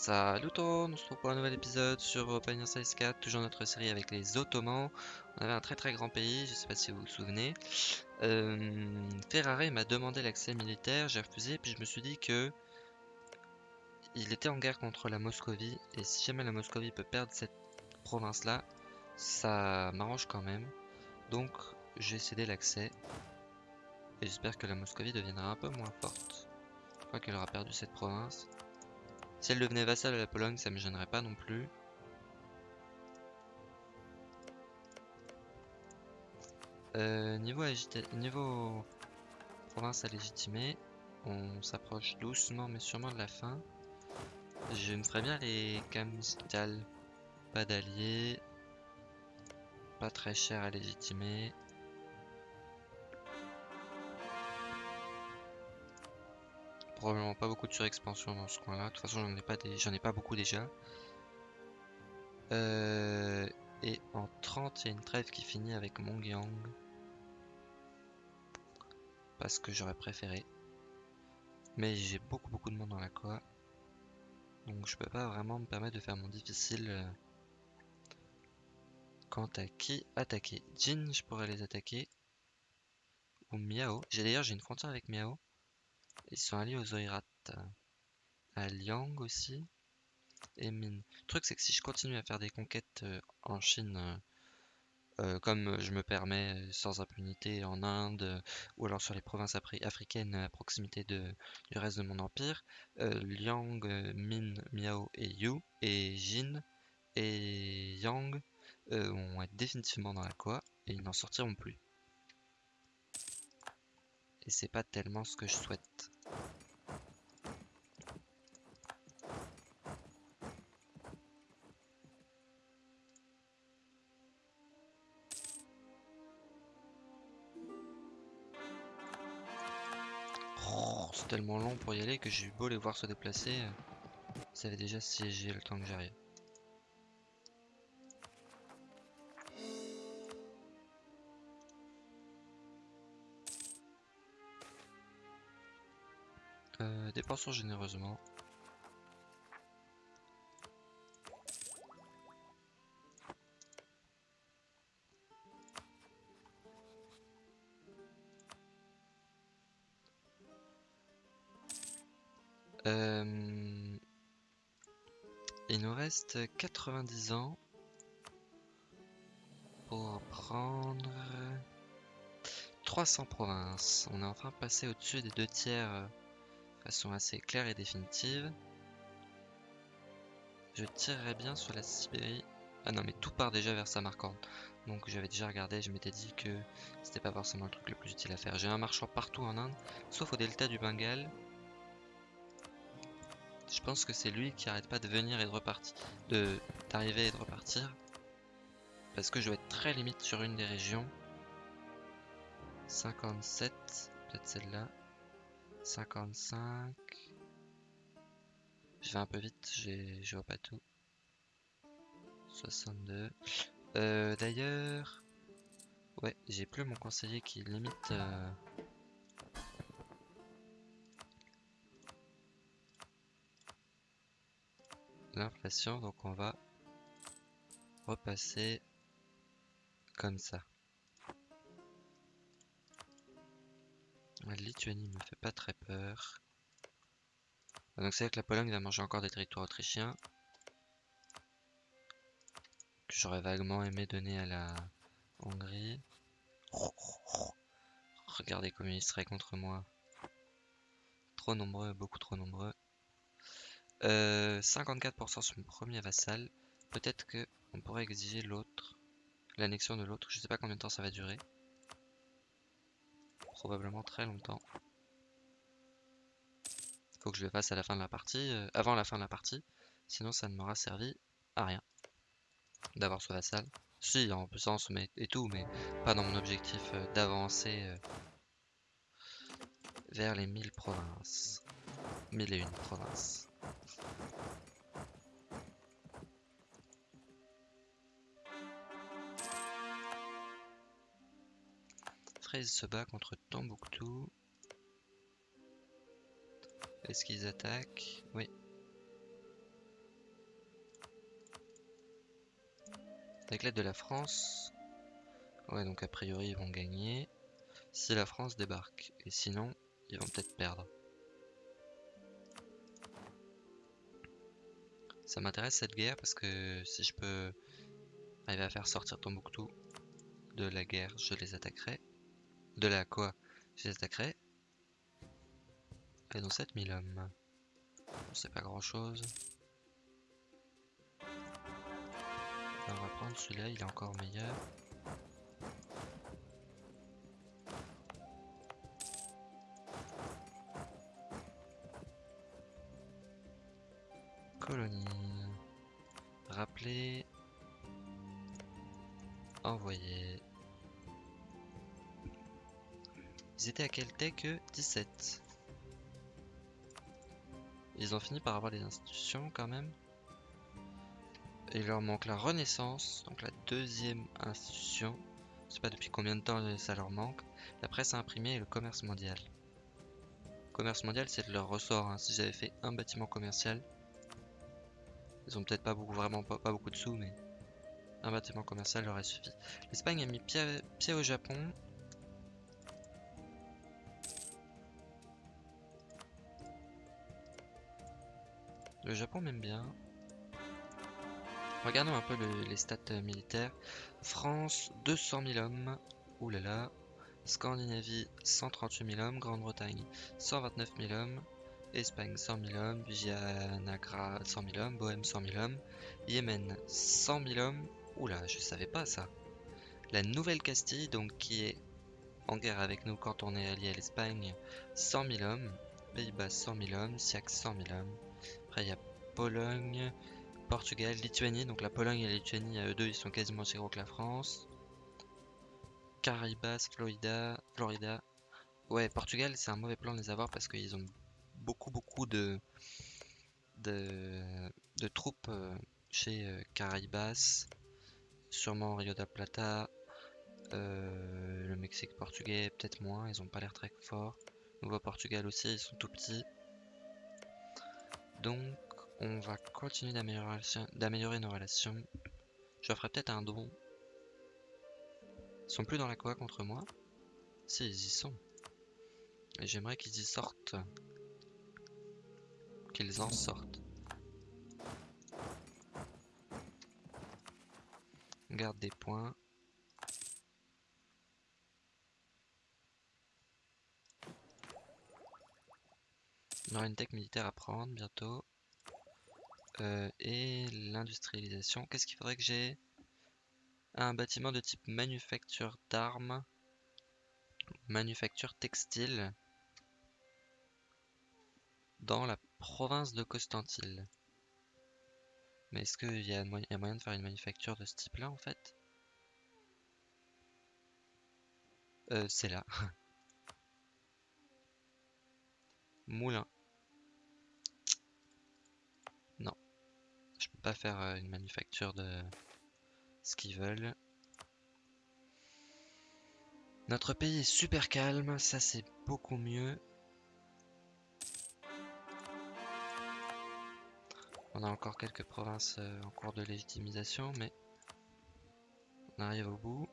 Salut tout le monde, on se retrouve pour un nouvel épisode sur Pioneer Size 4, toujours notre série avec les Ottomans. On avait un très très grand pays, je sais pas si vous vous souvenez. Euh, Ferrari m'a demandé l'accès militaire, j'ai refusé, puis je me suis dit que il était en guerre contre la Moscovie, et si jamais la Moscovie peut perdre cette province-là, ça m'arrange quand même. Donc j'ai cédé l'accès, et j'espère que la Moscovie deviendra un peu moins forte. Je crois qu'elle aura perdu cette province. Si elle devenait vassale à la Pologne, ça me gênerait pas non plus. Euh, niveau, niveau province à légitimer, on s'approche doucement mais sûrement de la fin. Je me ferais bien les Kamstal. Pas d'alliés. Pas très cher à légitimer. Probablement pas beaucoup de surexpansion dans ce coin-là. De toute façon, j'en ai, pas j'en ai pas beaucoup déjà. Euh, et en 30, il y a une trêve qui finit avec Mongyang. Parce que j'aurais préféré. Mais j'ai beaucoup beaucoup de monde dans la quoi. Donc je peux pas vraiment me permettre de faire mon difficile. Euh, quant à qui attaquer. Jin, je pourrais les attaquer. Ou Miao. J'ai d'ailleurs j'ai une frontière avec Miao. Ils sont alliés aux Oirat. À Liang aussi. Et Min. Le truc, c'est que si je continue à faire des conquêtes euh, en Chine, euh, euh, comme je me permets sans impunité en Inde, ou alors sur les provinces africaines à proximité du reste de mon empire, Liang, Min, Miao et Yu, et Jin et Yang vont être définitivement dans la quoi, et ils n'en sortiront plus. Et c'est pas tellement ce que je souhaite. Oh, c'est tellement long pour y aller que j'ai eu beau les voir se déplacer. Ça avait déjà siégé le temps que j'arrive. Euh, dépensons généreusement. Euh, il nous reste 90 ans pour prendre 300 provinces. On est enfin passé au-dessus des deux tiers façon assez claire et définitive. Je tirerais bien sur la Sibérie. Ah non, mais tout part déjà vers Samarkand. Donc j'avais déjà regardé, je m'étais dit que c'était pas forcément le truc le plus utile à faire. J'ai un marchand partout en Inde, sauf au delta du Bengale. Je pense que c'est lui qui arrête pas de venir et de repartir, d'arriver et de repartir. Parce que je vais être très limite sur une des régions. 57, peut-être celle-là. 55. Je vais un peu vite, je vois pas tout. 62. Euh, D'ailleurs, ouais, j'ai plus mon conseiller qui limite euh, l'inflation, donc on va repasser comme ça. Lituanie me fait pas très peur. Ah, donc c'est vrai que la Pologne va manger encore des territoires autrichiens. Que j'aurais vaguement aimé donner à la Hongrie. Regardez comme ils seraient contre moi. Trop nombreux, beaucoup trop nombreux. 54% euh, sur mon premier vassal. Peut-être que on pourrait exiger l'autre. L'annexion de l'autre. Je sais pas combien de temps ça va durer probablement très longtemps. Faut que je le fasse à la fin de la partie, euh, avant la fin de la partie, sinon ça ne m'aura servi à rien d'avoir ce vassal. Si, en puissance mais, et tout, mais pas dans mon objectif euh, d'avancer euh, vers les 1000 provinces. 1001 provinces. 13 se bat contre Tombouctou. Est-ce qu'ils attaquent? Oui. Avec l'aide de la France. Ouais, donc a priori, ils vont gagner. Si la France débarque. Et sinon, ils vont peut-être perdre. Ça m'intéresse cette guerre parce que si je peux arriver à faire sortir Tombouctou de la guerre, je les attaquerai. De la quoi Je les attaquerai. Ils ont 7000 hommes. C'est pas grand chose. On va prendre celui-là, il est encore meilleur. À quel tech 17. Ils ont fini par avoir des institutions quand même. il leur manque la Renaissance, donc la deuxième institution. Je sais pas depuis combien de temps ça leur manque. La presse imprimée et le commerce mondial. commerce mondial, c'est de leur ressort. Hein. Si j'avais fait un bâtiment commercial, ils ont peut-être pas beaucoup, vraiment pas, beaucoup de sous, mais un bâtiment commercial leur aurait suffi. L'Espagne a mis pied au Japon. Le Japon m'aime bien. Regardons un peu les stats euh, militaires. France, 200 000 hommes. Oulala. Scandinavie, 138 000 hommes. Grande-Bretagne, 129 000 hommes. Espagne, 100 000 hommes. Vianagra, 100 000 hommes. Bohème, 100 000 hommes. Yémen, 100 000 hommes. Oula, je savais pas ça. La Nouvelle-Castille, donc qui est en guerre avec nous quand on est allié à l'Espagne, 100 000 hommes. Pays-Bas, 100 000 hommes. Siac, 100 000 hommes. Après, il y a Pologne, Portugal, Lituanie. Donc la Pologne et la Lituanie, eux deux, ils sont quasiment aussi gros que la France. Caribas, Florida, Florida. Ouais, Portugal, c'est un mauvais plan de les avoir parce qu'ils ont beaucoup, beaucoup de, troupes euh, chez euh, Caribas. Sûrement Rio de Plata. Euh, le Mexique portugais, peut-être moins. Ils ont pas l'air très forts. Nouveau Portugal aussi, ils sont tout petits. Donc, on va continuer d'améliorer nos relations. Je ferai peut-être un don. Ils sont plus dans la quoi contre moi Si, ils y sont. Et j'aimerais qu'ils y sortent. Qu'ils en sortent. garde des points. On aura une tech militaire à prendre bientôt. Euh, et l'industrialisation. Qu'est-ce qu'il faudrait que j'ai? Un bâtiment de type manufacture d'armes. Manufacture textile. Dans la province de Constantine. Mais est-ce qu'il y, a moyen de faire une manufacture de ce type-là en fait? Euh, C'est là. Moulin. Pas faire euh, une manufacture de ce qu'ils veulent. Notre pays est super calme, ça c'est beaucoup mieux. On a encore quelques provinces euh, en cours de légitimisation, mais on arrive au bout.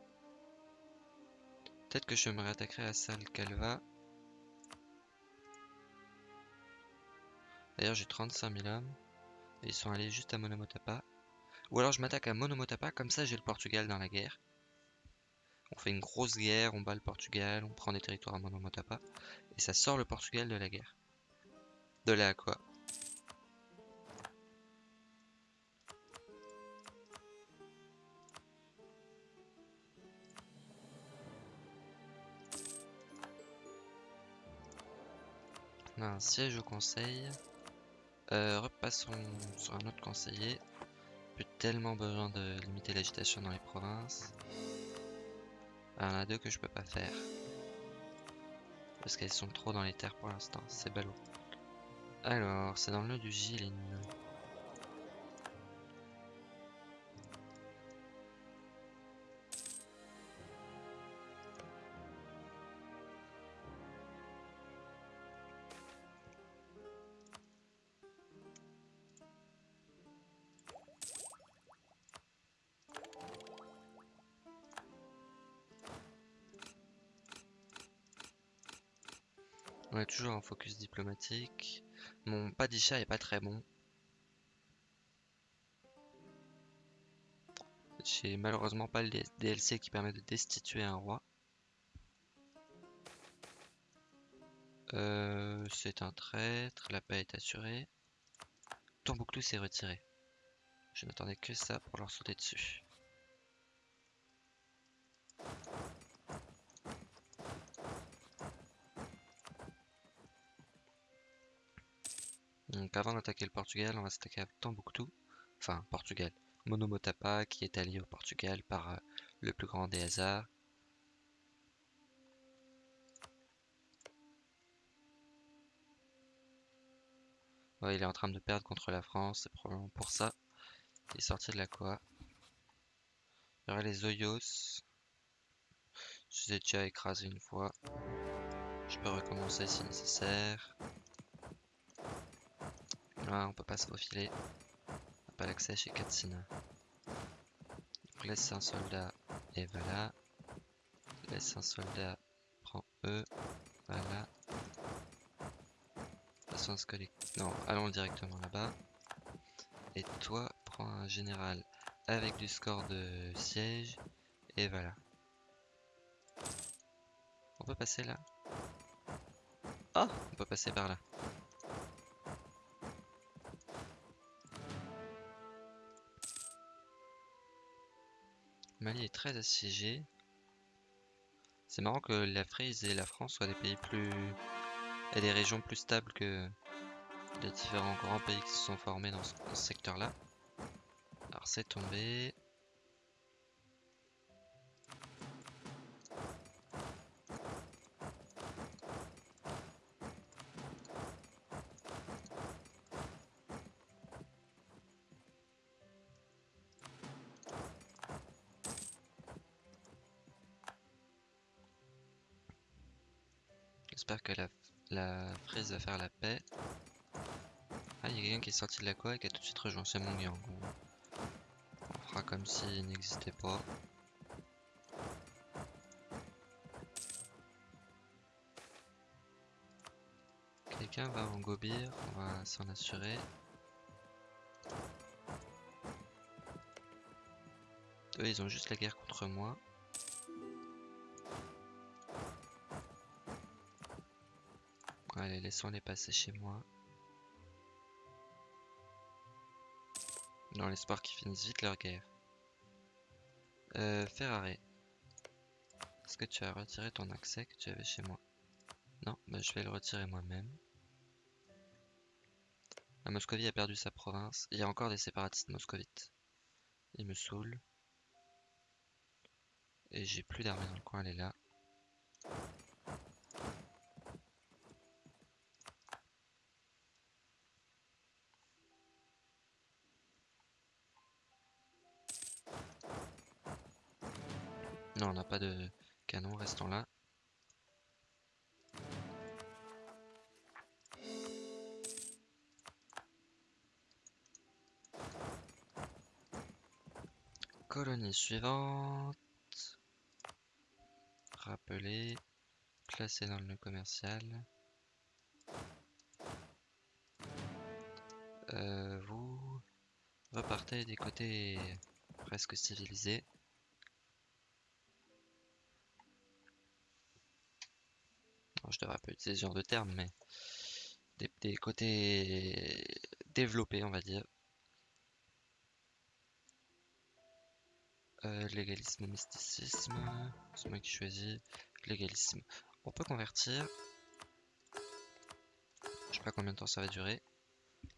Peut-être que je me réattaquerai à Sal Calva. D'ailleurs j'ai 35 000 hommes ils sont allés juste à Monomotapa. Ou alors je m'attaque à Monomotapa, comme ça j'ai le Portugal dans la guerre. On fait une grosse guerre, on bat le Portugal, on prend des territoires à Monomotapa. Et ça sort le Portugal de la guerre. De là à quoi? On a un siège au conseil. Euh, repassons sur un autre conseiller. Plus tellement besoin de limiter l'agitation dans les provinces. Il y en a deux que je peux pas faire. Parce qu'elles sont trop dans les terres pour l'instant. C'est ballot. Alors, c'est dans le nœud du Gilin. On est toujours en focus diplomatique. Mon padisha est pas très bon. J'ai malheureusement pas le DLC qui permet de destituer un roi. Euh, c'est un traître, la paix est assurée. Tombouctou s'est retiré. Je n'attendais que ça pour leur sauter dessus. Avant d'attaquer le Portugal, on va s'attaquer à Tombouctou. Enfin, Portugal. Monomotapa qui est allié au Portugal par euh, le plus grand des hasards. il est en train de perdre contre la France, c'est probablement pour ça qu'il est sorti de la Coa. Il y aura les Oyos. Je les ai déjà écrasés une fois. Je peux recommencer si nécessaire. Ah, on peut pas se faufiler. On pas l'accès chez Katsina. Donc laisse un soldat et voilà. Laisse un soldat, prend E, voilà. Non, allons directement là-bas. Et toi, prends un général avec du score de siège. Et voilà. On peut passer là? Oh On peut passer par là. Mali est très assiégé. C'est marrant que la Frise et la France soient des pays plus et des régions plus stables que les différents grands pays qui se sont formés dans ce, secteur-là. Alors c'est tombé. J'espère que la la va faire la paix. Ah, il y a quelqu'un qui est sorti de la quoi et qui a tout de suite rejoint. C'est mon gang. On fera comme s'il n'existait pas. Quelqu'un va en gobir, on va s'en assurer. Eux, ils ont juste la guerre contre moi. Allez, laissons-les passer chez moi. Dans l'espoir qu'ils finissent vite leur guerre. Euh, Ferrari. Est-ce que tu as retiré ton accès que tu avais chez moi? Non, bah, je vais le retirer moi-même. La Moscovie a perdu sa province. Il y a encore des séparatistes moscovites. Ils me saoulent. Et j'ai plus d'armée dans le coin, elle est là. Colonie suivante. Rappeler. Placer dans le nœud commercial. Euh, vous repartez des côtés presque civilisés. je devrais pas utiliser ce genre de terme, mais des, côtés développés, on va dire. Euh, légalisme, mysticisme, c'est moi qui choisis. Légalisme. On peut convertir. Je sais pas combien de temps ça va durer.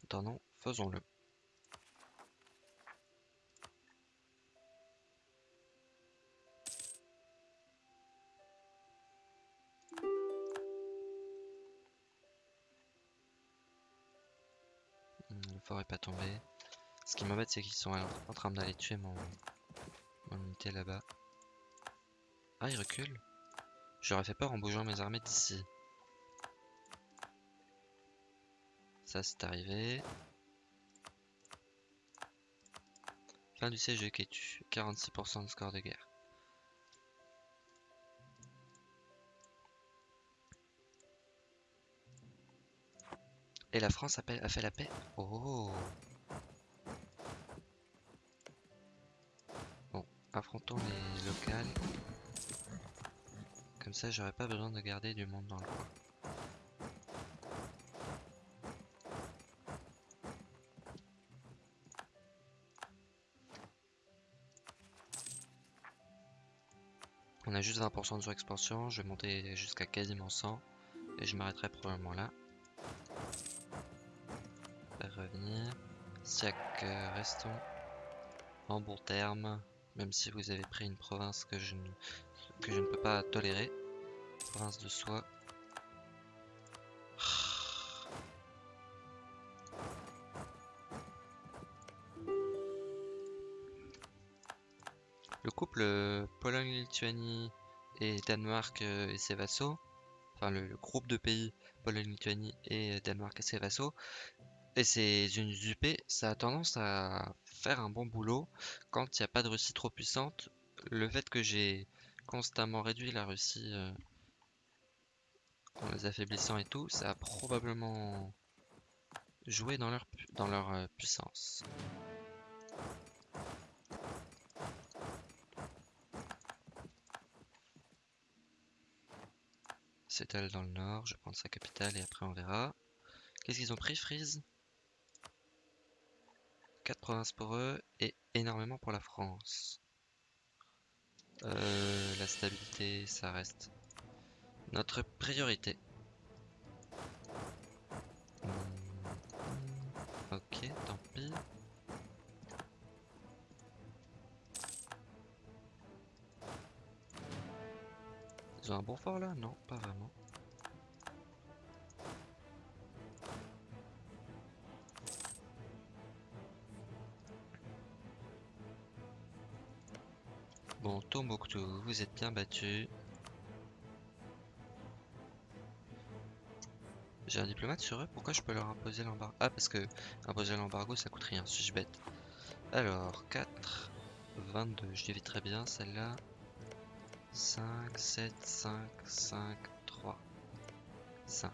Attendons, faisons-le. fort est pas tombé. Ce qui m'embête, c'est qu'ils sont en train d'aller tuer mon, unité là-bas. Ah, il recule. J'aurais fait peur en bougeant mes armées d'ici. Ça, c'est arrivé. Fin du siège de Ketu. 46% de score de guerre. Et la France a, fait la paix? Oh affrontons les locales. Comme ça, j'aurais pas besoin de garder du monde dans le coin. On a juste 20% de surexpansion, je vais monter jusqu'à quasiment 100 et je m'arrêterai probablement là. Faire revenir. Siak, euh, restons en bon terme, même si vous avez pris une province que je ne, que je ne peux pas tolérer. Province de soie. Le couple euh, Pologne-Lituanie et Danemark euh, et ses vassaux, enfin le, le groupe de pays Pologne-Lituanie et Danemark et ses vassaux, et ces unités UP, ça a tendance à faire un bon boulot quand il n'y a pas de Russie trop puissante. Le fait que j'ai constamment réduit la Russie euh, en les affaiblissant et tout, ça a probablement joué dans leur, pu- dans leur euh, puissance. C'est elle dans le nord, je vais prendre sa capitale et après on verra. Qu'est-ce qu'ils ont pris, Freeze? 4 provinces pour eux et énormément pour la France. Euh, la stabilité, ça reste notre priorité. Hmm, Ok, tant pis. Ils ont un bon fort là? Non, pas vraiment. Bon, Tombouctou, vous êtes bien battu. J'ai un diplomate sur eux, pourquoi je peux leur imposer l'embargo? Ah, parce que imposer l'embargo ça coûte rien, suis-je bête? Alors, 4, 22, je l'évite très bien celle-là. 5, 7, 5, 5, 3, 5.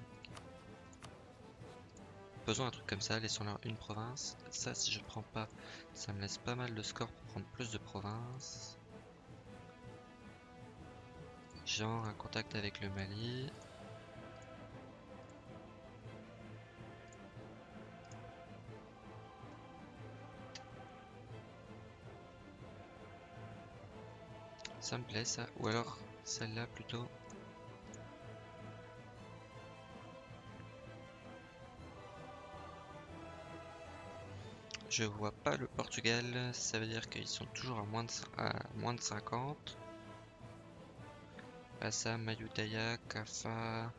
Faisons un truc comme ça, laissons-leur une province. Ça, si je prends pas, ça me laisse pas mal de score pour prendre plus de provinces. Genre un contact avec le Mali. Ça me plaît ça. Ou alors celle-là plutôt. Je vois pas le Portugal, ça veut dire qu'ils sont toujours à moins de, à moins de 50. Assa, Mayutthaya, Kaffa.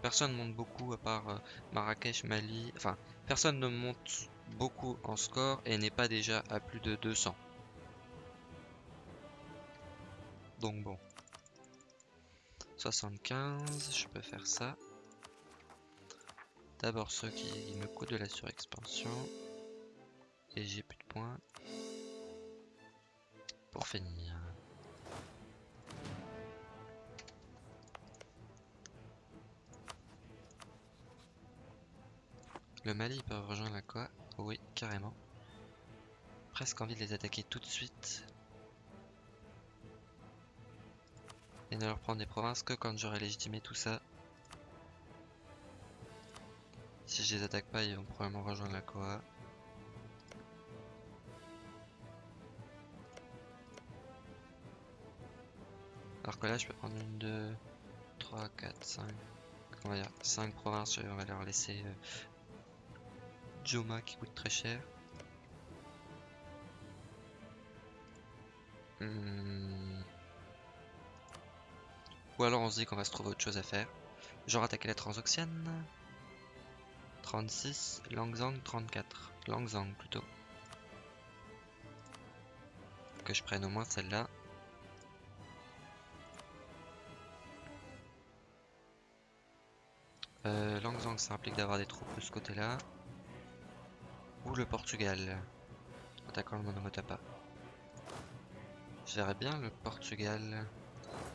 Personne monte beaucoup à part euh, Marrakech, Mali. Enfin, personne ne monte beaucoup en score et n'est pas déjà à plus de 200. Donc bon. 75, je peux faire ça. D'abord ceux qui me coûtent de la surexpansion. Et j'ai plus de points. Pour finir. Le Mali peuvent rejoindre la quoi Oui, carrément. Presque envie de les attaquer tout de suite. Et ne leur prendre des provinces que quand j'aurai légitimé tout ça. Si je les attaque pas, ils vont probablement rejoindre la Koa. Alors que là, je peux prendre une, 2, 3, 4, 5. On va dire 5 provinces, on va leur laisser euh, Qui coûte très cher. Hmm. Ou alors on se dit qu'on va se trouver autre chose à faire. Genre attaquer la Transoxiane. 36, Langzang 34. Langzang plutôt. Que je prenne au moins celle-là. Euh, Langzang ça implique d'avoir des troupes de ce côté-là. Ou le Portugal. Attaquant le Monomotapa. Je verrais bien le Portugal.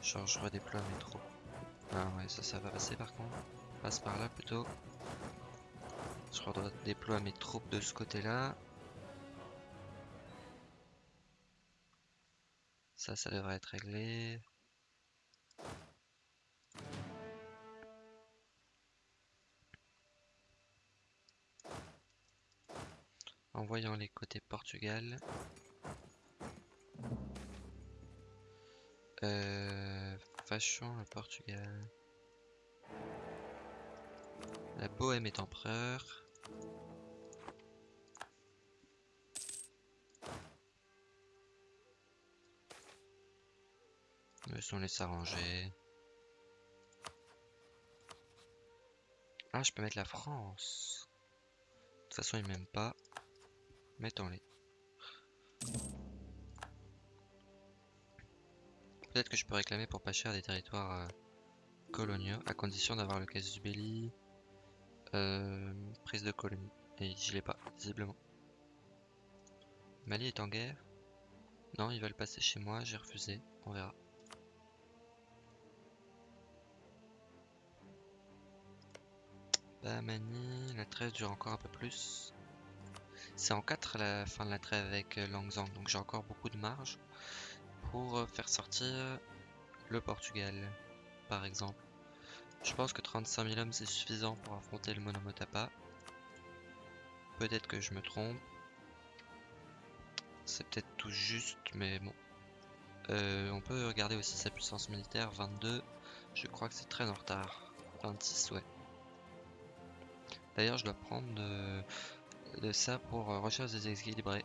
Genre je redéploie mes troupes. Ah ouais ça ça va passer par contre. Passe par là plutôt. Je dois déployer mes troupes de ce côté-là. Ça, ça devrait être réglé. En voyant les côtés Portugal. Euh, le Portugal. La Bohème est empereur. on laisse s'arranger. Ah, je peux mettre la France. De toute façon, ils m'aiment pas. Mettons-les. Peut-être que je peux réclamer pour pas cher des territoires euh, coloniaux, à condition d'avoir le du belli. Euh, prise de colonie. Et je l'ai pas, visiblement. Mali est en guerre Non, ils veulent passer chez moi, j'ai refusé. On verra. Mani, la trêve dure encore un peu plus. C'est en 4 la fin de la trêve avec euh, Langzang, donc j'ai encore beaucoup de marge pour euh, faire sortir le Portugal, par exemple. Je pense que 35 000 hommes c'est suffisant pour affronter le Monomotapa. Peut-être que je me trompe. C'est peut-être tout juste, mais bon. Euh, on peut regarder aussi sa puissance militaire, 22. Je crois que c'est très en retard. 26, ouais. D'ailleurs, je dois prendre de, ça pour euh, recherche déséquilibrée.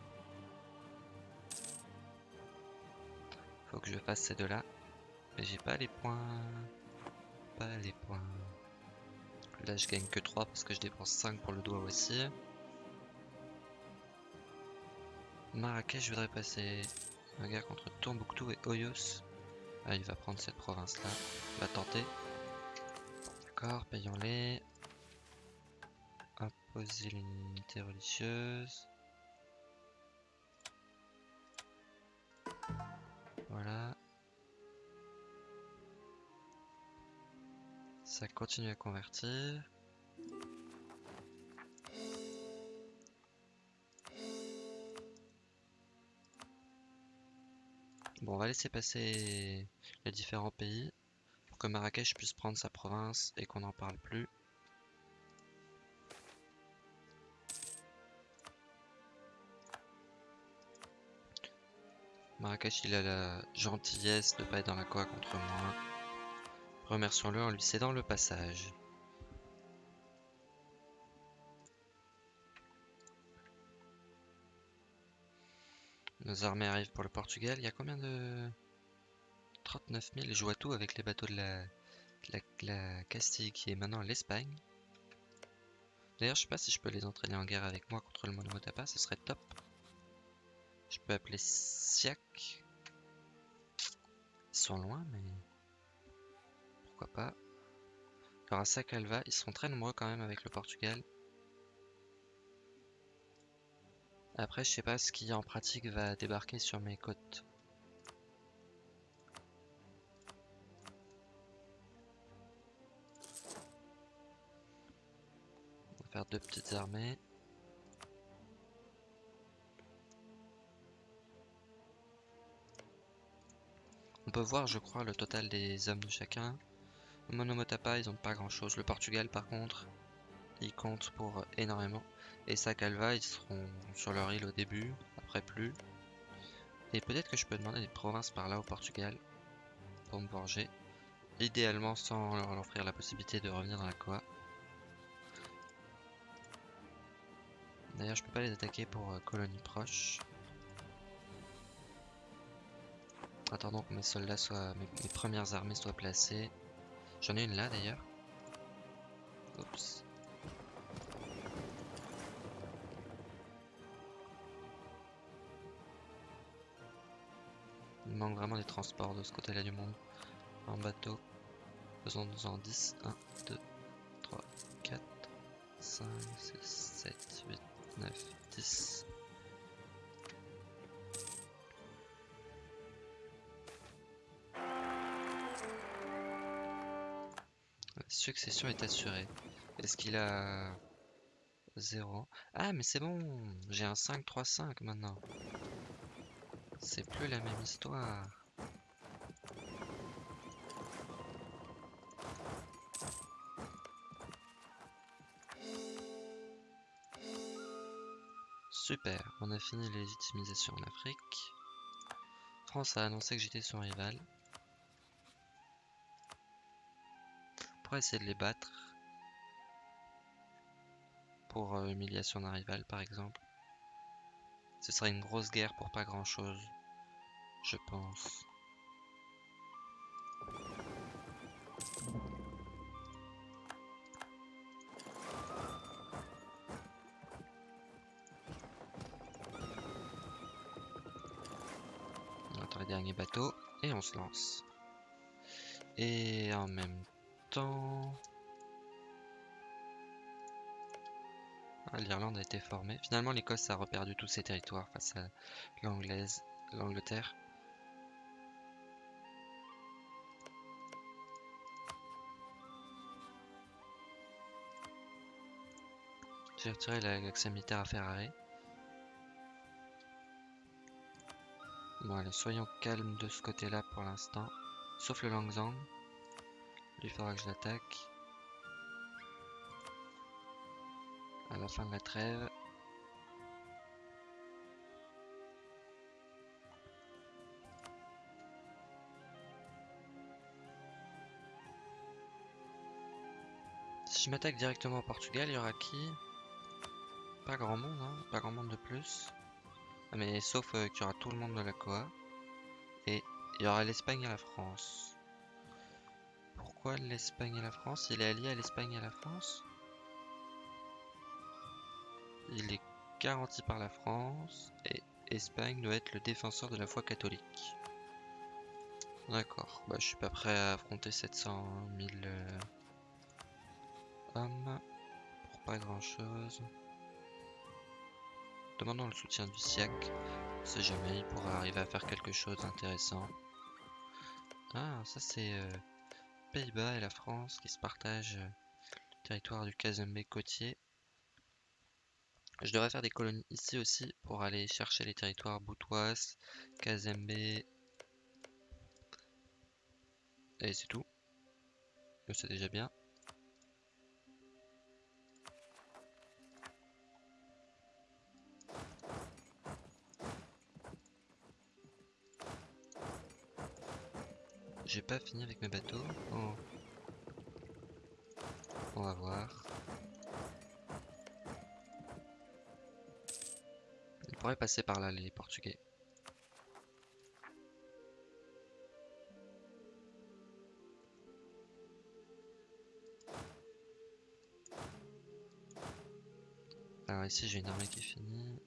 Faut que je fasse ces deux-là. Mais j'ai pas les points. Pas les points. Là, je gagne que 3 parce que je dépense 5 pour le doigt aussi. Marrakech, je voudrais passer un guerre contre Tombouctou et Oyos. Ah, il va prendre cette province-là. Va tenter. D'accord, payons-les imposer l'unité religieuse. Voilà. Ça continue à convertir. Bon, on va laisser passer les différents pays pour que Marrakech puisse prendre sa province et qu'on n'en parle plus. Marrakech, il a la gentillesse de pas être dans la coa contre moi. Remercions-le en lui cédant le passage. Nos armées arrivent pour le Portugal. Il y a combien de... 39 000. Je vois avec les bateaux de la, la, Castille qui est maintenant l'Espagne? D'ailleurs, je sais pas si je peux les entraîner en guerre avec moi contre le Monomotapa. Ce serait top. Je peux appeler Ils sont loin, mais... Pourquoi pas. Aura Sacalva. Ils seront très nombreux quand même avec le Portugal. Après, je sais pas ce qui en pratique va débarquer sur mes côtes. On va faire deux petites armées. On peut voir, je crois, le total des hommes de chacun. Monomotapa, ils ont pas grand chose. Le Portugal, par contre, ils comptent pour énormément. Et Sacalva, ils seront sur leur île au début, après plus. Et peut-être que je peux demander des provinces par là au Portugal pour me venger. Idéalement sans leur offrir la possibilité de revenir dans la Coa. D'ailleurs, je peux pas les attaquer pour euh, colonie proche. Attendons que mes soldats soient. Mes, premières armées soient placées. J'en ai une là d'ailleurs. Oups. Il manque vraiment des transports de ce côté-là du monde. En bateau. Faisons-nous en 10. 1, 2, 3, 4, 5, 6, 7, 8, 9, 10. Succession est assurée. Est-ce qu'il a 0. Ah, mais c'est bon, j'ai un 5-3-5 maintenant. C'est plus la même histoire. Super, on a fini les légitimisation en Afrique. France a annoncé que j'étais son rival. Essayer de les battre. Pour euh, humiliation d'un rival par exemple. Ce serait une grosse guerre pour pas grand chose. Je pense. dernier bateau et on se lance. Et en même Ah, L'Irlande a été formée. Finalement, l'Écosse a reperdu tous ses territoires face à l'Anglaise, l'Angleterre. J'ai retiré l'accès militaire à Ferrari. Bon soyons calmes de ce côté-là pour l'instant. Sauf le Langzang. Il faudra que je l'attaque. À la fin de la trêve. Si je m'attaque directement au Portugal, il y aura qui? Pas grand monde, hein Pas grand monde de plus. Ah, mais sauf euh, qu'il y aura tout le monde de la COA. Et il y aura l'Espagne et la France. Pourquoi l'Espagne et la France? Il est allié à l'Espagne et à la France Il est garanti par la France. Et Espagne doit être le défenseur de la foi catholique. D'accord. Bah, je suis pas prêt à affronter 700 000 euh, hommes. Pour pas grand chose. Demandons le soutien du SIAC. Si jamais il pourra arriver à faire quelque chose d'intéressant. Ah, ça c'est euh, Pays-Bas et la France qui se partagent euh, le territoire du Kazembe côtier. Je devrais faire des colonies ici aussi pour aller chercher les territoires Boutouas, Kazembe. Et c'est tout. C'est déjà bien. J'ai pas fini avec mes bateaux. Oh. On va voir. Ils pourraient passer par là, les Portugais. Alors ici j'ai une armée qui est finie.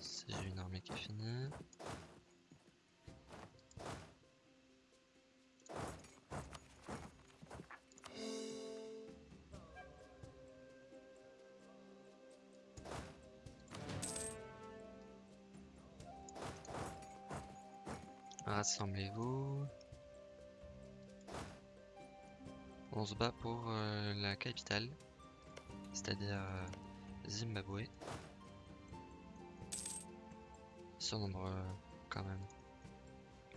Ici j'ai une armée qui est finie. Rassemblez-vous. On se bat pour euh, la capitale, c'est-à-dire euh, Zimbabwe. Ils sont nombreux quand même.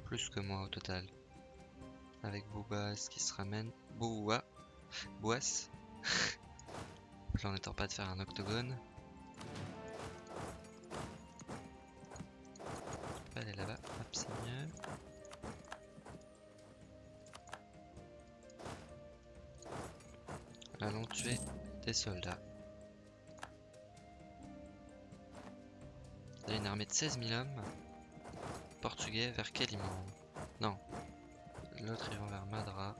Plus que moi au total. Avec Boubas qui se ramène. Boua. Bouas. Là on pas de faire un octogone. Allons tuer des soldats. Il y a une armée de 16 000 hommes. Portugais vers Kéliman. Non. L'autre ils vont vers Madra.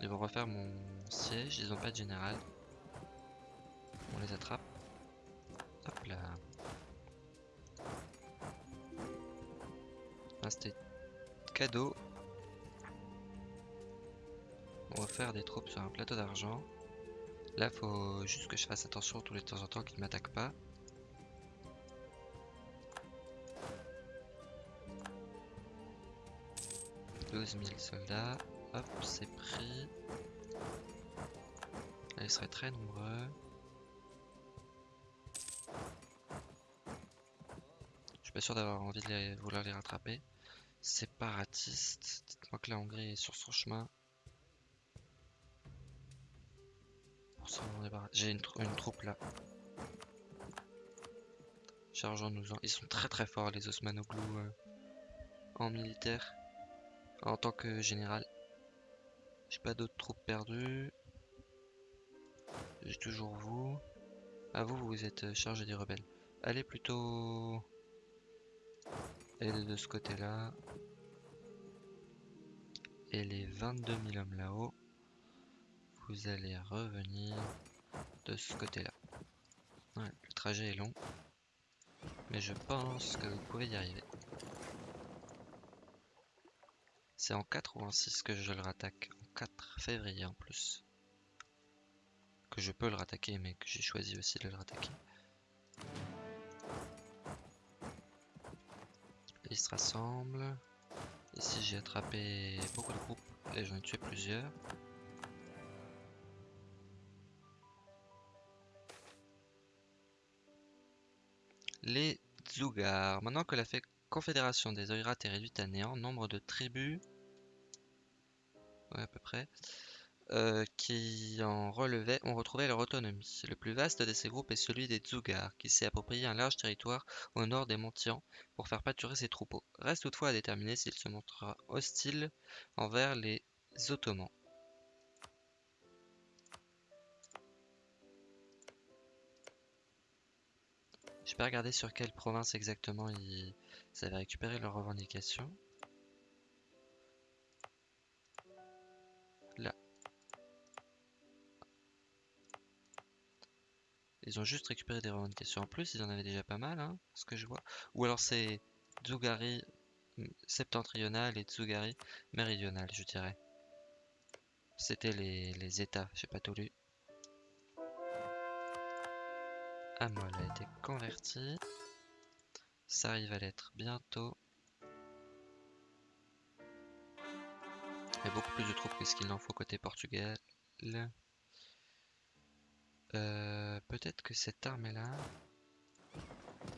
Ils vont refaire mon siège, ils ont pas de général. On les attrape. C'était cadeau. On va faire des troupes sur un plateau d'argent. Là, faut juste que je fasse attention tous les temps en temps qu'ils m'attaquent pas. « 12 000 soldats. Hop, c'est pris. Allez, ils seraient très nombreux. Je suis pas sûr d'avoir envie de vouloir les rattraper. Séparatistes. Dites-moi que la Hongrie est sur son chemin. J'ai une, troupe là. Chargeons-nous-en. Ils sont très très forts les Osmanoglou euh, en militaire. En tant que général. J'ai pas d'autres troupes perdues. J'ai toujours vous. Ah vous, vous êtes euh, chargé des rebelles. Allez plutôt... Allez de ce côté-là. Et les 22 000 hommes là-haut, vous allez revenir de ce côté-là. le trajet est long, mais je pense que vous pouvez y arriver. C'est en 4 ou en 6 que je le rattaque En 4 février en plus. Que je peux le rattaquer, mais que j'ai choisi aussi de le rattaquer. Ils se rassemblent. Ici j'ai attrapé beaucoup de groupes et j'en ai tué plusieurs. Les Zougar. Maintenant que la confédération des Oïrats est réduite à néant, nombre de tribus ouais, à peu près, euh, qui en relevaient ont retrouvé leur autonomie. Le plus vaste de ces groupes est celui des Dzugar, qui s'est approprié un large territoire au nord des Montians pour faire pâturer ses troupeaux. Reste toutefois à déterminer s'il se montrera hostile envers les Ottomans. Je pas regarder sur quelle province exactement ils avaient récupéré leurs revendications. Ils ont juste récupéré des revendications en plus, ils en avaient déjà pas mal, hein, ce que je vois. Ou alors c'est Tsugari septentrional et Tsugari méridional, je dirais. C'était les, états, j'ai pas tout lu. Amol a été converti. Ça arrive à l'être bientôt. Il y a beaucoup plus de troupes que ce qu'il en faut côté Portugal. Euh, peut-être que cette armée-là,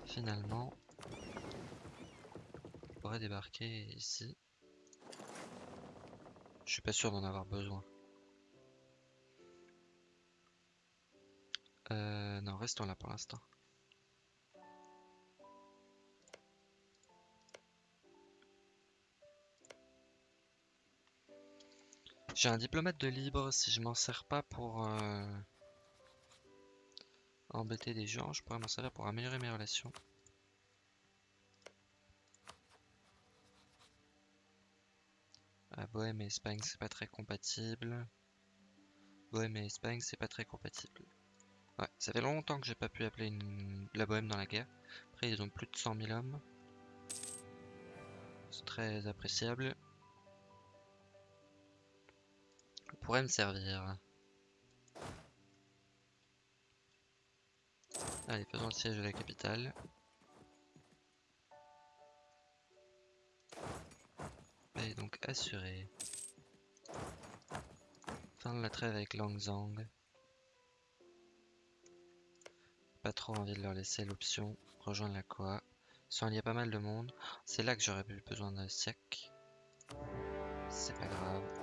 finalement, pourrait débarquer ici. Je suis pas sûr d'en avoir besoin. Euh, non, restons là pour l'instant. J'ai un diplomate de libre, si je m'en sers pas pour... Euh, embêter des gens, je pourrais m'en servir pour améliorer mes relations. Ah, Bohème et Espagne, c'est pas très compatible. Bohème et Espagne, c'est pas très compatible. Ouais, ça fait longtemps que j'ai pas pu appeler une... la Bohème dans la guerre. Après, ils ont plus de 100 000 hommes. C'est très appréciable. On pourrait me servir. Allez, faisons le siège de la capitale. Et donc assuré. Fin de la trêve avec Langzang. Pas trop envie de leur laisser l'option. Rejoindre la Koa. Sans il y a pas mal de monde. C'est là que j'aurais eu besoin d'un siècle. C'est pas grave.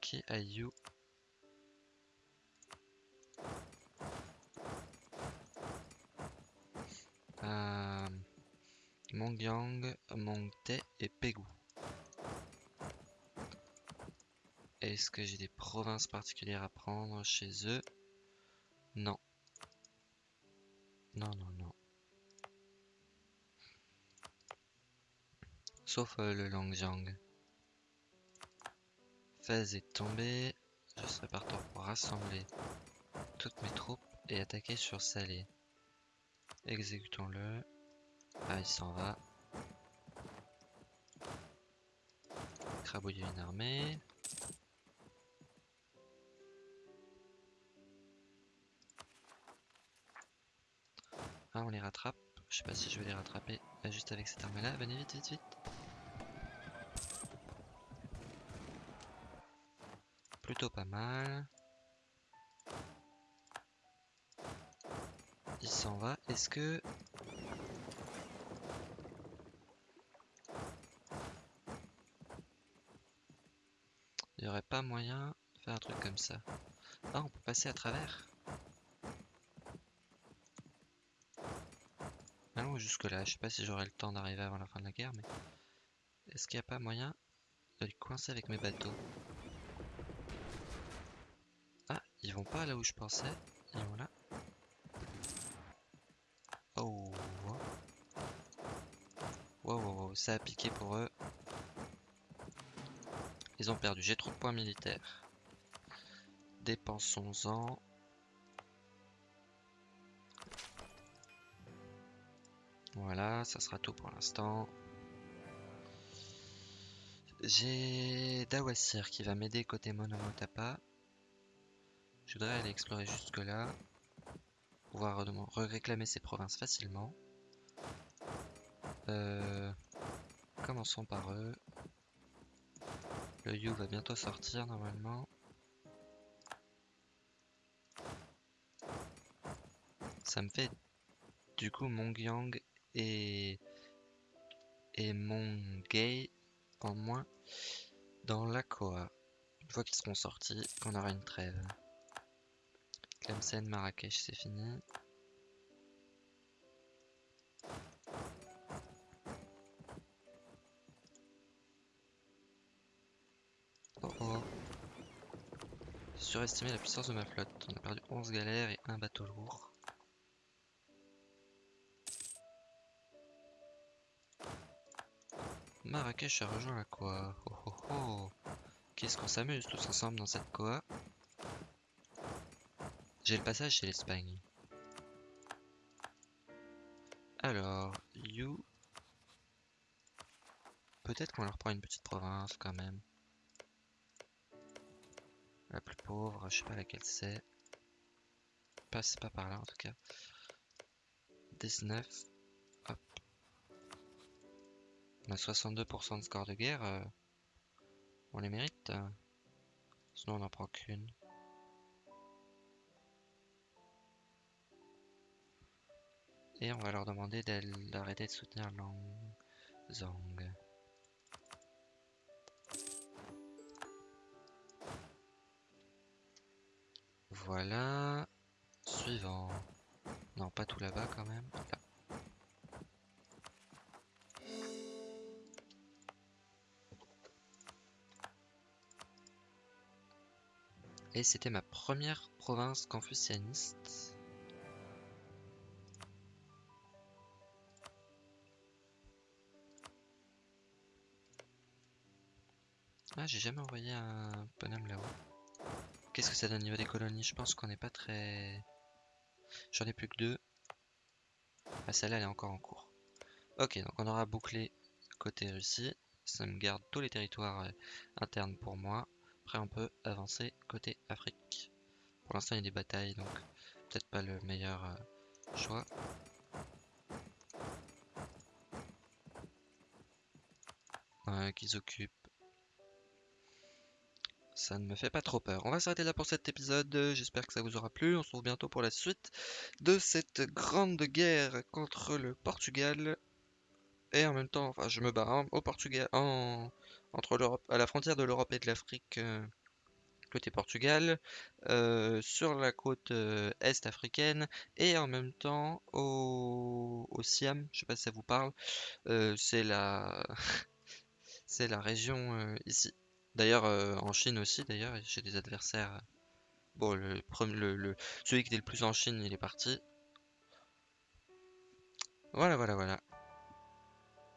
Qui Ayu. Euh, Mongyang, Mongte et Pegu. Est-ce que j'ai des provinces particulières à prendre chez eux? Non. Non, non, non. Sauf euh, le Longjiang. Phase est tombée. Je serai partant pour rassembler toutes mes troupes et attaquer sur Salé. Exécutons-le. Ah, il s'en va. Crabouiller une armée. Ah, on les rattrape. Je sais pas si je vais les rattraper juste avec cette armée là. Venez vite, vite, vite. Plutôt pas mal. Il s'en va. Est-ce que... Il n'y aurait pas moyen de faire un truc comme ça? Ah, on peut passer à travers Allons jusque là. Je sais pas si j'aurai le temps d'arriver avant la fin de la guerre, mais... Est-ce qu'il n'y a pas moyen de les coincer avec mes bateaux Ah, ils vont pas là où je pensais. Ils vont là. Oh. Wow, wow, wow, ça a piqué pour eux. Ils ont perdu. J'ai trop de points militaires. Dépensons-en. Voilà, ça sera tout pour l'instant. J'ai Dawasir qui va m'aider côté Monomotapa. Je voudrais aller explorer jusque là. Pouvoir réclamer ces provinces facilement. Euh, commençons par eux. Le Yu va bientôt sortir normalement. Ça me fait du coup Mongyang et, et Mongay en moins dans la Koa. Une fois qu'ils seront sortis, qu'on aura une trêve. Tlemcen, Marrakech, c'est fini. Oh oh. Surestimé la puissance de ma flotte. On a perdu 11 galères et un bateau lourd. Marrakech a rejoint la Koa. Oh oh oh. Qu'est-ce qu'on s'amuse tous ensemble dans cette Koa. J'ai le passage chez l'Espagne. Alors, You. Peut-être qu'on leur prend une petite province quand même. La plus pauvre, je sais pas laquelle c'est. Passe pas par là en tout cas. 19. On a 62% de score de guerre. Euh, on les mérite. Sinon on n'en prend qu'une. On va leur demander d'arrêter de soutenir Lang Zhang. Voilà. Suivant. Non, pas tout là-bas quand même. Et c'était ma première province confucianiste. Ah, j'ai jamais envoyé un bonhomme là-haut. Qu'est-ce que ça donne au niveau des colonies? Je pense qu'on n'est pas très... J'en ai plus que deux. Ah, celle-là, elle est encore en cours. Ok, donc on aura bouclé côté Russie. Ça me garde tous les territoires euh, internes pour moi. Après, on peut avancer côté Afrique. Pour l'instant, il y a des batailles, donc peut-être pas le meilleur euh, choix. qu'ils occupent. Ça ne me fait pas trop peur. On va s'arrêter là pour cet épisode. J'espère que ça vous aura plu. On se retrouve bientôt pour la suite de cette grande guerre contre le Portugal. Et en même temps, enfin, je me bats hein, au Portugal, en, entre l'Europe, à la frontière de l'Europe et de l'Afrique, euh, côté Portugal, euh, sur la côte euh, est africaine, et en même temps au, Siam, je sais pas si ça vous parle, c'est la, c'est la région ici. D'ailleurs, en Chine aussi, d'ailleurs, j'ai des adversaires. Bon, le, le, le, celui qui était le plus en Chine, il est parti. Voilà, voilà, voilà.